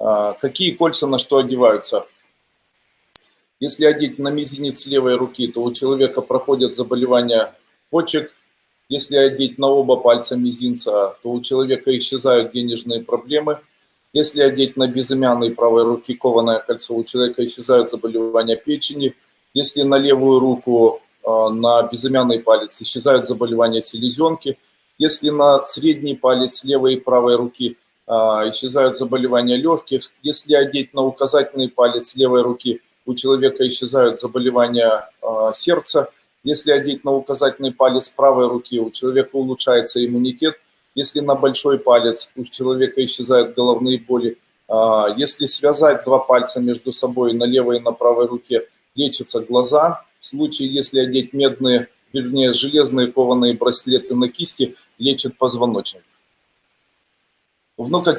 А, какие кольца на что одеваются? Если одеть на мизинец левой руки, то у человека проходят заболевания почек. Если одеть на оба пальца мизинца, то у человека исчезают денежные проблемы. Если одеть на безымянной правой руки кованое кольцо, у человека исчезают заболевания печени. Если на левую руку, а, на безымянный палец исчезают заболевания селезенки. Если на средний палец левой и правой руки исчезают заболевания легких. Если одеть на указательный палец левой руки, у человека исчезают заболевания а, сердца. Если одеть на указательный палец правой руки, у человека улучшается иммунитет. Если на большой палец, у человека исчезают головные боли. А, если связать два пальца между собой на левой и на правой руке, лечатся глаза. В случае, если одеть медные, вернее, железные кованые браслеты на кисти, лечат позвоночник внука